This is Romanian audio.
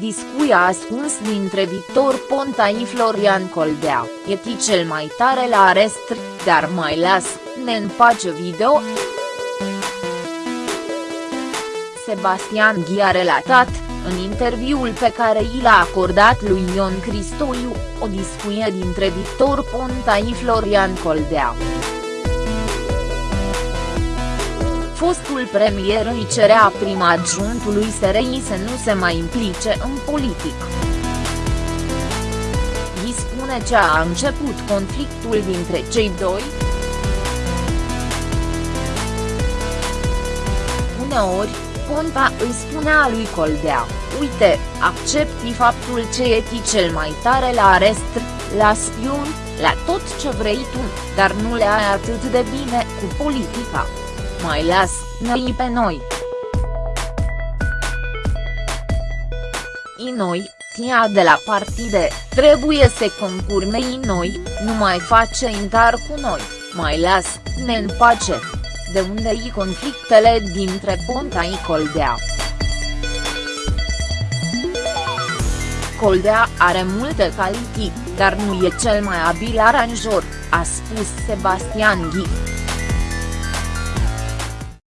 Război ascuns dintre Victor Ponta și Florian Coldea, e cel mai tare la arest, dar mai las, ne împace video. Sebastian Ghi a relatat, în interviul pe care i l-a acordat lui Ion Cristoiu, o discuție dintre Victor Ponta și Florian Coldea. Fostul premier îi cerea prima adjuntului SRI să nu se mai implice în politic. Îi spune ce a început conflictul dintre cei doi. Uneori, Ponta îi spunea lui Coldea, uite, accepti faptul ce e cel mai tare la arest, la spion, la tot ce vrei tu, dar nu le ai atât de bine cu politica. Mai las, noi pe noi. I noi, tia de la partide, trebuie să concurmei noi, nu mai face intar cu noi, mai las, ne în pace de unde i conflictele dintre Ponta și Coldea. Coldea are multe calități, dar nu e cel mai abil aranjor, a spus Sebastian Ghi.